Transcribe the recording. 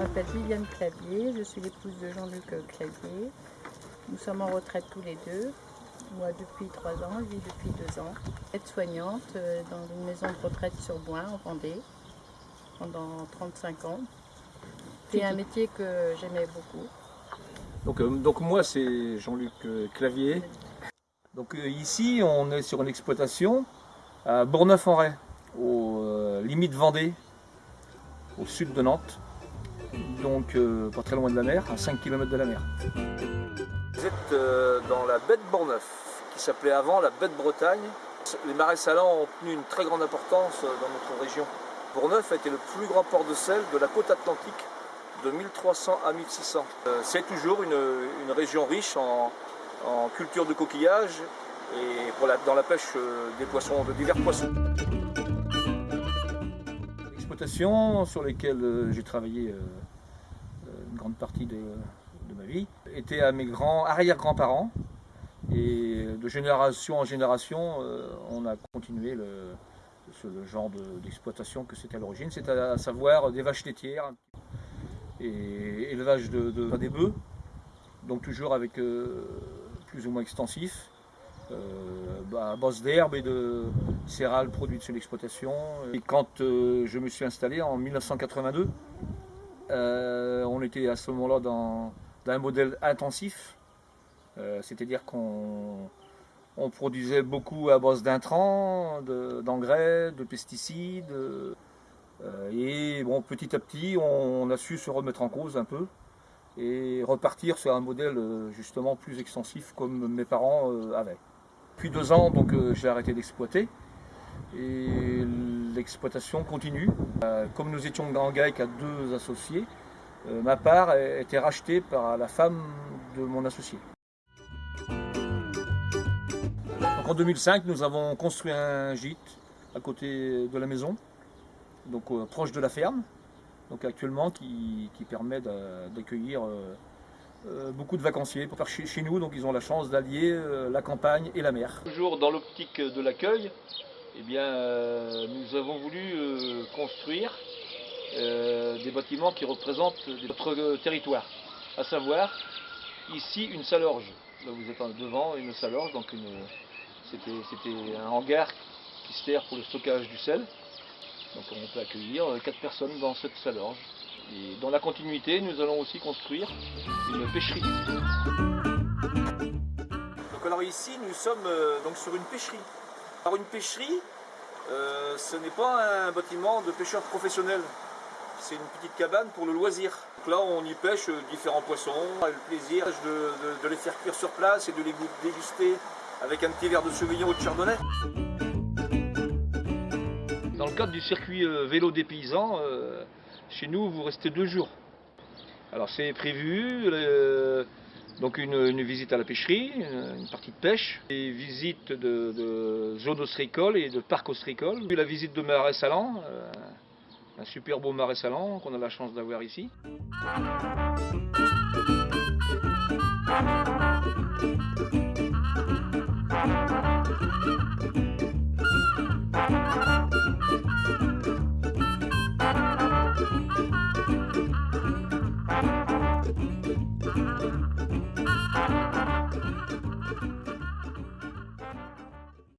m'appelle Viviane Clavier, je suis l'épouse de Jean-Luc Clavier. Nous sommes en retraite tous les deux. Moi depuis trois ans, lui depuis deux ans. Aide-soignante euh, dans une maison de retraite sur Boin en Vendée pendant 35 ans. C'est un métier que j'aimais beaucoup. Donc, euh, donc moi c'est Jean-Luc euh, Clavier. Donc ici on est sur une exploitation à Bourneuf-en-Ray, aux limites Vendée, au sud de Nantes donc euh, pas très loin de la mer, à 5 km de la mer. Vous êtes euh, dans la baie de Bourneuf, qui s'appelait avant la baie de Bretagne. Les marais salants ont tenu une très grande importance euh, dans notre région. Bourneuf a été le plus grand port de sel de la côte atlantique de 1300 à 1600. C'est toujours une, région riche en, culture de coquillages et pour dans la pêche des poissons, de divers poissons. L'exploitation sur lesquelles j'ai travaillé une grande partie de, ma vie, était à mes grands arrière-grands-parents. Et de génération en génération, euh, on a continué le, ce genre d'exploitation que c'était à l'origine, c'est à, savoir des vaches laitières et élevage de, des bœufs, donc toujours avec euh, plus ou moins extensif, euh, bah, à base d'herbe et de céréales produites sur l'exploitation. Et quand je me suis installé en 1982, euh, on était à ce moment-là dans, un modèle intensif, euh, c'est-à-dire qu'on produisait beaucoup à base d'intrants, d'engrais, de, pesticides. Euh, et bon, petit à petit, on, a su se remettre en cause un peu et repartir sur un modèle justement plus extensif comme mes parents avaient. Depuis deux ans, donc j'ai arrêté d'exploiter et l'exploitation continue. Euh, comme nous étions en GAEC à deux associés, euh, ma part a été rachetée par la femme de mon associé. en 2005, nous avons construit un gîte à côté de la maison, donc euh, proche de la ferme, donc actuellement qui, permet d'accueillir beaucoup de vacanciers pour faire chez, nous. Donc ils ont la chance d'allier la campagne et la mer. Toujours dans l'optique de l'accueil, eh bien, euh, nous avons voulu euh, construire euh, des bâtiments qui représentent notre territoire, à savoir ici une salorge. Là vous êtes devant une salorge, donc c'était un hangar qui sert pour le stockage du sel. Donc on peut accueillir quatre personnes dans cette salorge. Et dans la continuité, nous allons aussi construire une pêcherie. Donc alors ici, nous sommes donc sur une pêcherie. Alors une pêcherie, euh, ce n'est pas un bâtiment de pêcheurs professionnels. C'est une petite cabane pour le loisir. là, on y pêche différents poissons. On le plaisir de, les faire cuire sur place et de les déguster avec un petit verre de Sauvignon ou de Chardonnay. Dans le cadre du circuit euh, vélo des paysans, euh, chez nous, vous restez deux jours. Alors c'est prévu, donc une, visite à la pêcherie, une, partie de pêche, des visites de, zones ostréicoles et de parcs ostréicoles. La visite de marais salant, euh, un super beau marais salant qu'on a la chance d'avoir ici.